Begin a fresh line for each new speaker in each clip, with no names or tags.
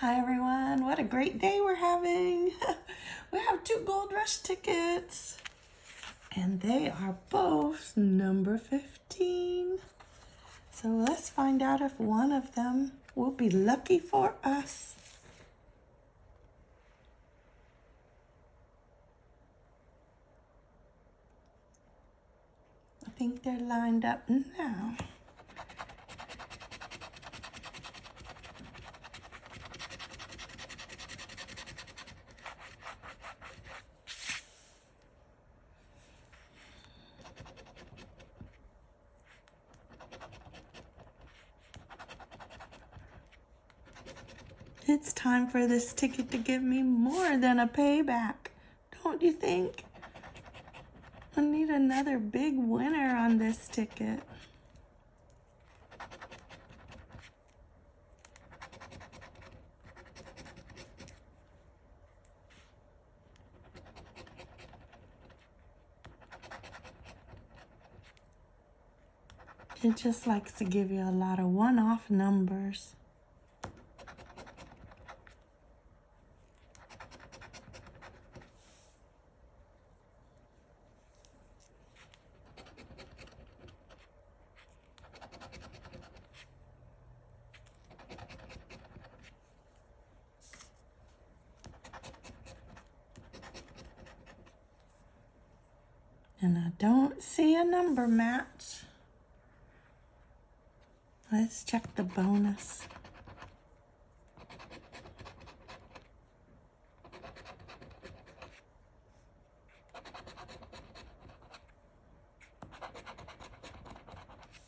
Hi everyone, what a great day we're having. we have two Gold Rush tickets and they are both number 15. So let's find out if one of them will be lucky for us. I think they're lined up now. It's time for this ticket to give me more than a payback, don't you think? I need another big winner on this ticket. It just likes to give you a lot of one-off numbers. And I don't see a number match. Let's check the bonus.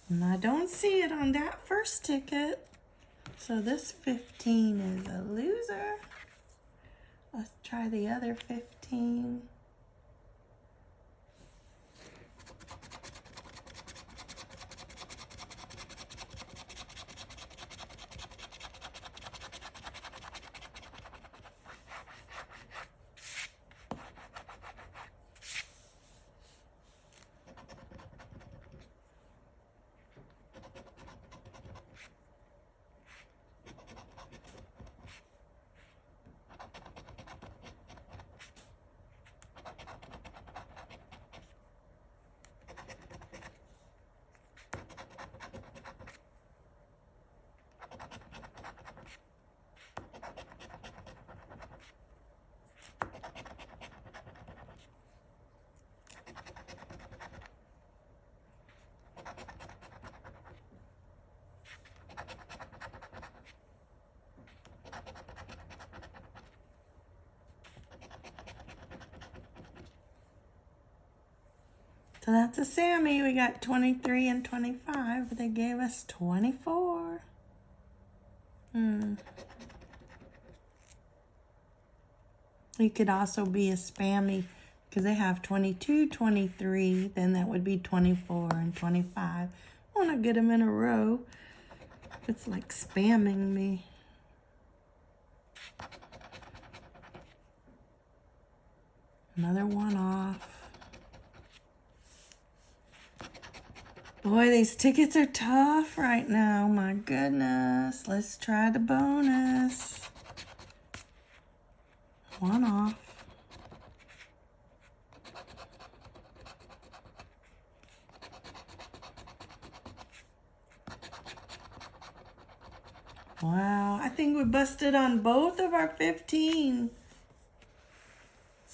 And I don't see it on that first ticket. So this 15 is a loser. Let's try the other 15. So that's a Sammy. We got 23 and 25. They gave us 24. Hmm. You could also be a spammy because they have 22, 23. Then that would be 24 and 25. I want to get them in a row. It's like spamming me. Another one off. Boy, these tickets are tough right now. My goodness. Let's try the bonus. One off. Wow, I think we busted on both of our 15.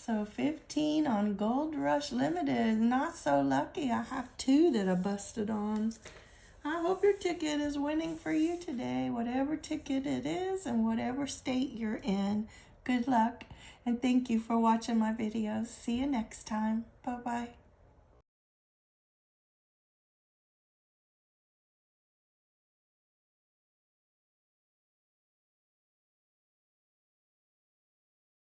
So 15 on Gold Rush Limited. Not so lucky. I have two that I busted on. I hope your ticket is winning for you today, whatever ticket it is and whatever state you're in. Good luck and thank you for watching my videos. See you next time. Bye-bye.